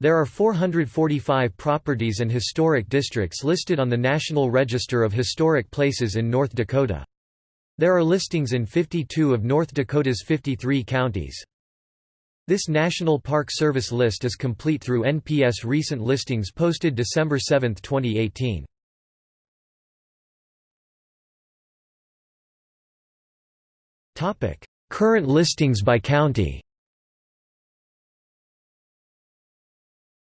There are 445 properties and historic districts listed on the National Register of Historic Places in North Dakota. There are listings in 52 of North Dakota's 53 counties. This National Park Service list is complete through NPS recent listings posted December 7, 2018. Current listings by county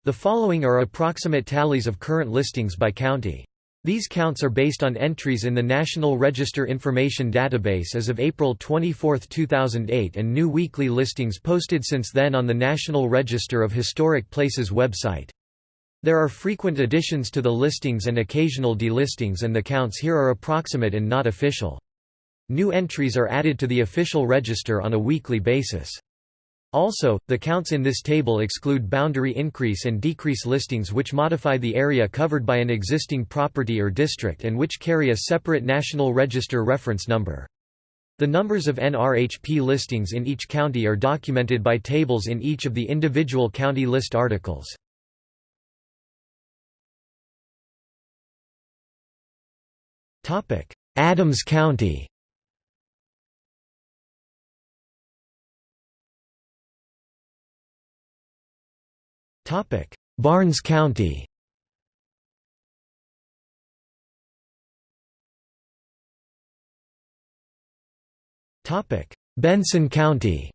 The following are approximate tallies of current listings by county. These counts are based on entries in the National Register Information Database as of April 24, 2008 and new weekly listings posted since then on the National Register of Historic Places website. There are frequent additions to the listings and occasional delistings and the counts here are approximate and not official. New entries are added to the official register on a weekly basis. Also, the counts in this table exclude boundary increase and decrease listings which modify the area covered by an existing property or district and which carry a separate National Register reference number. The numbers of NRHP listings in each county are documented by tables in each of the individual county list articles. Adams County Barnes County. Topic. Benson County.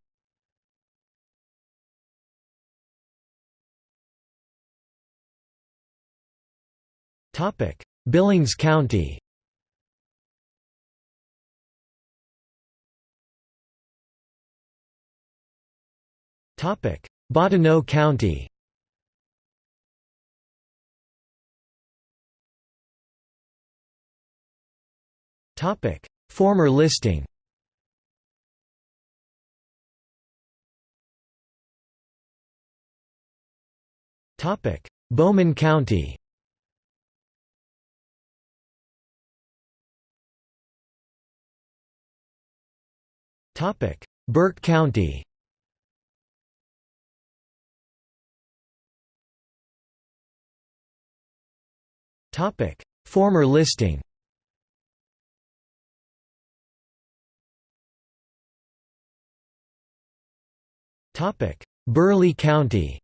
Topic. Billings County. Bottineau County Topic: Former listing. Topic: Bowman County. Topic: Burke County. Topic: Former listing. Topic: Burleigh County.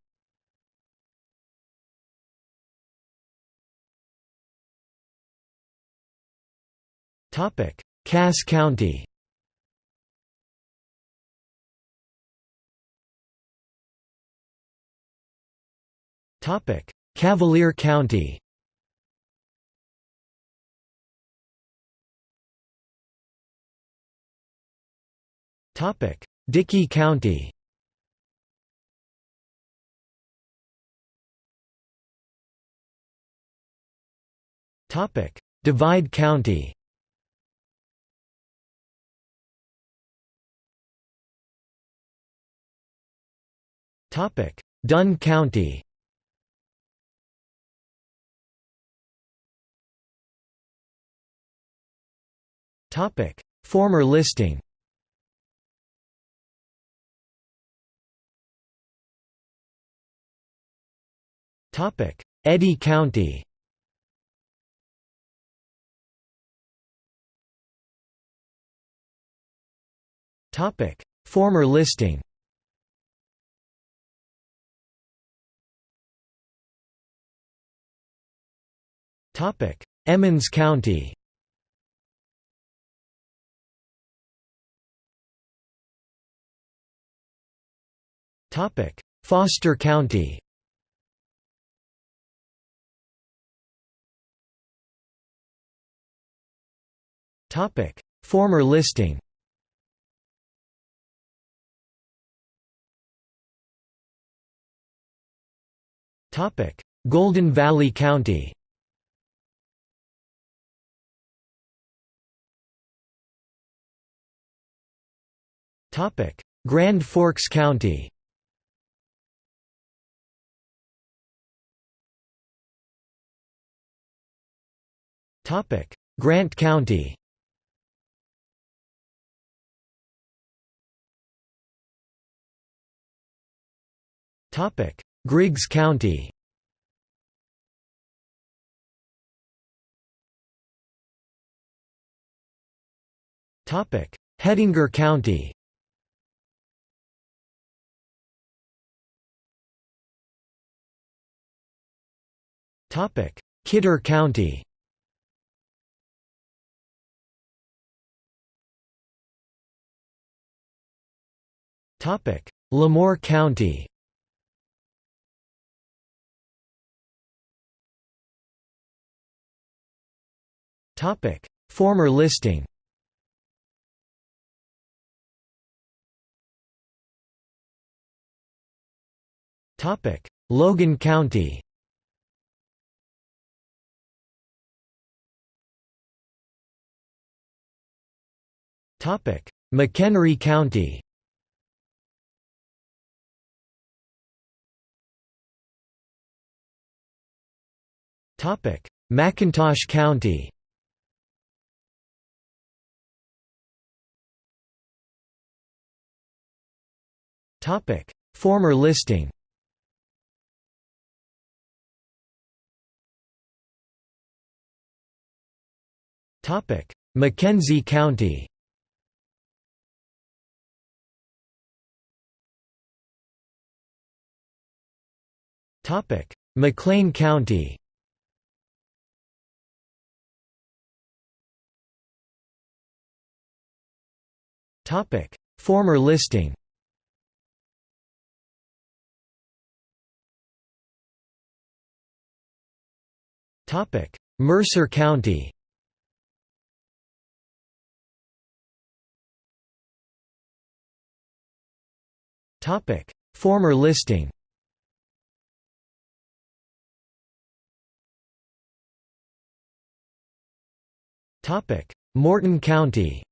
Topic: Cass County. Topic: Cavalier County. Topic: Dickey County. Topic: Divide County. Topic: Dunn County. Topic: Former listing. Topic: Eddy County. Topic: Former listing. Topic: Emmons County. Topic: Foster County. Topic: Former listing. Golden Valley County. Grand Forks County. Grant County. Topic: Griggs County. Hettinger County. Kidder County. LaMoure County Former listing Logan County McHenry County McIntosh County Former listing. McKenzie County. McLean County. Former listing Mercer County. Former listing. Morton County.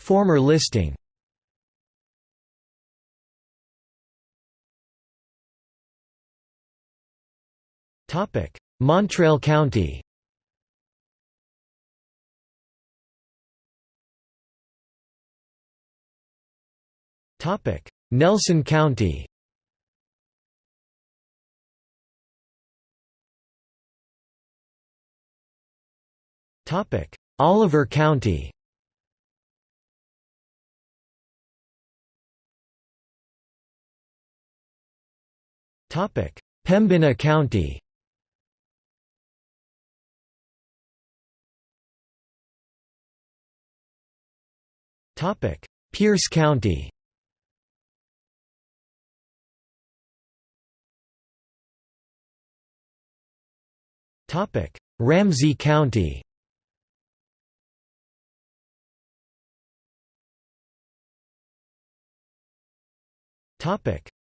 Former listing Mountrail County. Nelson County. Oliver County. Pembina County Pierce County. Ramsey County.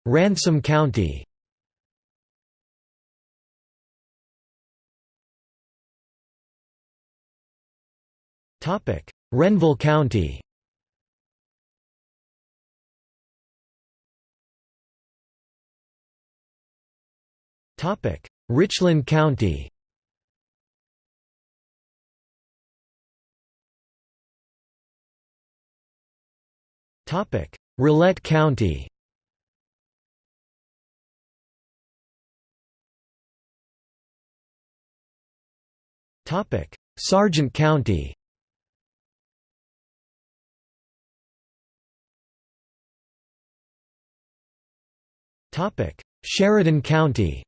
Ransom County. Renville County Richland County. Rolette County. Sargent County. Sheridan County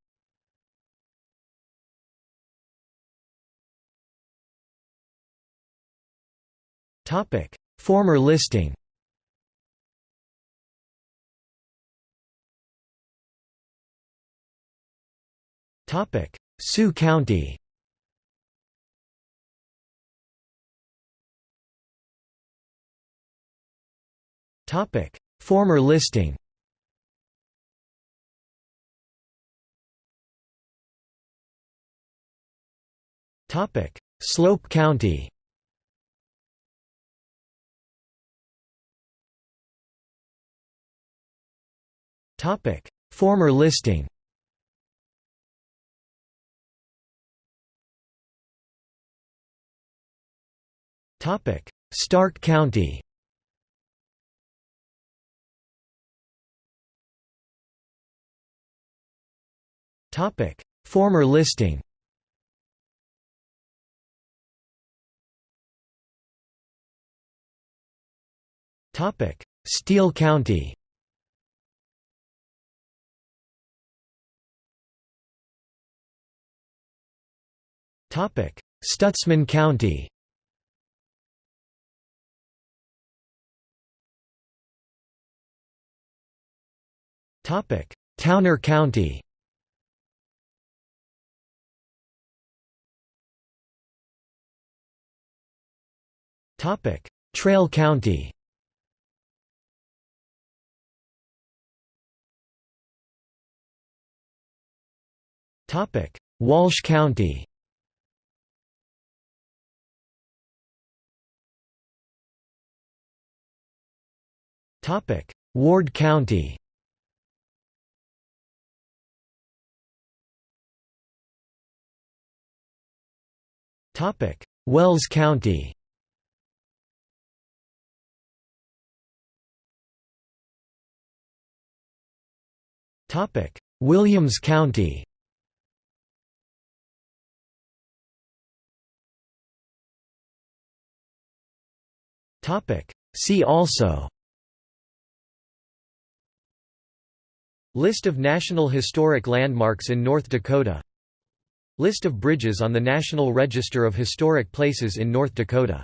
Former listing. Topic: Sioux County. Topic: Former listing. Topic: Slope County Former listing Topic. Stark County Topic: Former listing Topic: Steele County Stutsman County. Topic. Towner County. Traill County. Topic. Walsh County Ward County. Wells County. Williams County. See also List of National Historic Landmarks in North Dakota. List of bridges on the National Register of Historic Places in North Dakota